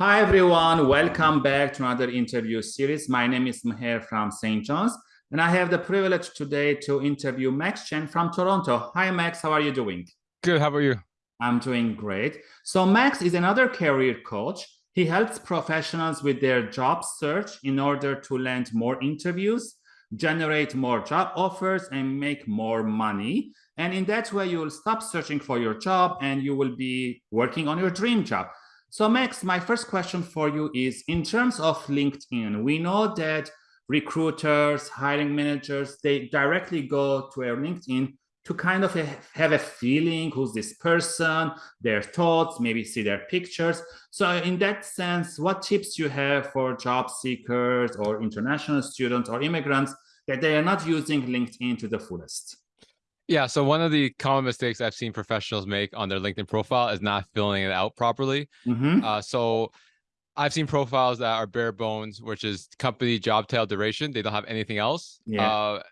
Hi, everyone. Welcome back to another interview series. My name is Maher from St. John's, and I have the privilege today to interview Max Chen from Toronto. Hi, Max. How are you doing? Good. How are you? I'm doing great. So Max is another career coach. He helps professionals with their job search in order to land more interviews, generate more job offers, and make more money. And in that way, you will stop searching for your job and you will be working on your dream job. So Max, my first question for you is in terms of LinkedIn, we know that recruiters, hiring managers, they directly go to our LinkedIn to kind of have a feeling who's this person, their thoughts, maybe see their pictures. So in that sense, what tips you have for job seekers or international students or immigrants that they are not using LinkedIn to the fullest? Yeah, so one of the common mistakes I've seen professionals make on their LinkedIn profile is not filling it out properly. Mm -hmm. uh, so I've seen profiles that are bare bones, which is company job title duration. They don't have anything else. Yeah. Uh,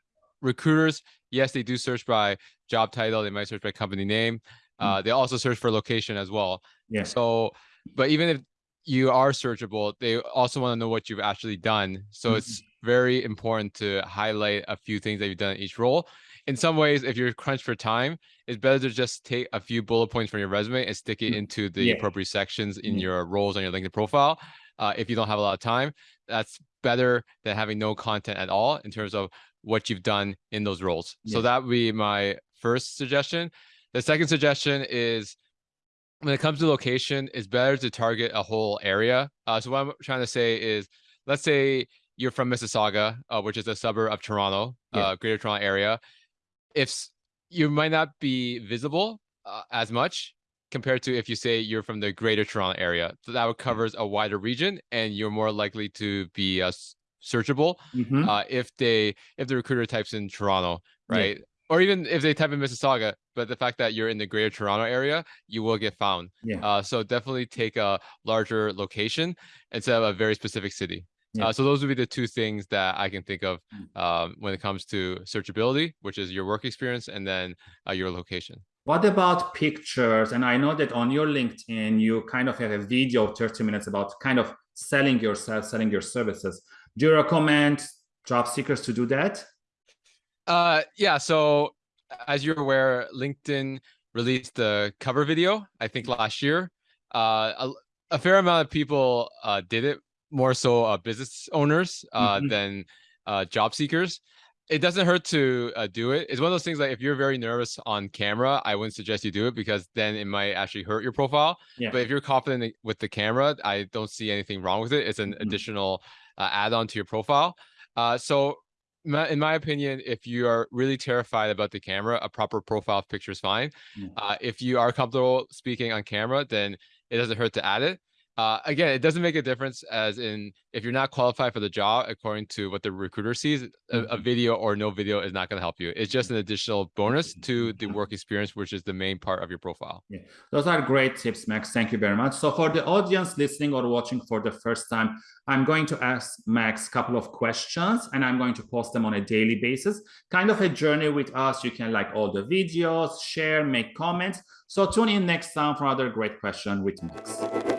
recruiters, yes, they do search by job title. They might search by company name. Uh, mm. They also search for location as well. Yeah. So, but even if you are searchable, they also want to know what you've actually done. So mm -hmm. it's very important to highlight a few things that you've done in each role in some ways, if you're crunched for time, it's better to just take a few bullet points from your resume and stick it mm, into the yeah. appropriate sections in yeah. your roles on your LinkedIn profile. Uh, if you don't have a lot of time, that's better than having no content at all in terms of what you've done in those roles. Yeah. So that would be my first suggestion. The second suggestion is when it comes to location, it's better to target a whole area. Uh, so what I'm trying to say is, let's say you're from Mississauga, uh, which is a suburb of Toronto, yeah. uh, Greater Toronto area if you might not be visible uh, as much compared to if you say you're from the greater Toronto area. So that mm-hmm. covers a wider region and you're more likely to be uh, searchable mm -hmm. uh, if they if the recruiter types in Toronto, right? Yeah. Or even if they type in Mississauga, but the fact that you're in the greater Toronto area, you will get found. Yeah. Uh, so definitely take a larger location instead of a very specific city. Yeah. Uh, so those would be the two things that I can think of mm. um, when it comes to searchability, which is your work experience and then uh, your location. What about pictures? And I know that on your LinkedIn, you kind of have a video of 30 minutes about kind of selling yourself, selling your services. Do you recommend job seekers to do that? Uh, yeah. So as you're aware, LinkedIn released the cover video, I think last year. Uh, a, a fair amount of people uh, did it more so uh, business owners uh, mm -hmm. than uh, job seekers. It doesn't hurt to uh, do it. It's one of those things like if you're very nervous on camera, I wouldn't suggest you do it because then it might actually hurt your profile. Yeah. But if you're confident with the camera, I don't see anything wrong with it. It's an mm -hmm. additional uh, add-on to your profile. Uh, so in my opinion, if you are really terrified about the camera, a proper profile picture is fine. Uh, if you are comfortable speaking on camera, then it doesn't hurt to add it. Uh, again, it doesn't make a difference as in if you're not qualified for the job according to what the recruiter sees, a, a mm-hmm. video or no video is not going to help you. It's just an additional bonus to the work experience, which is the main part of your profile. Yeah, those are great tips, Max. Thank you very much. So for the audience listening or watching for the first time, I'm going to ask Max a couple of questions and I'm going to post them on a daily basis. Kind of a journey with us. You can like all the videos, share, make comments. So tune in next time for another great question with Max.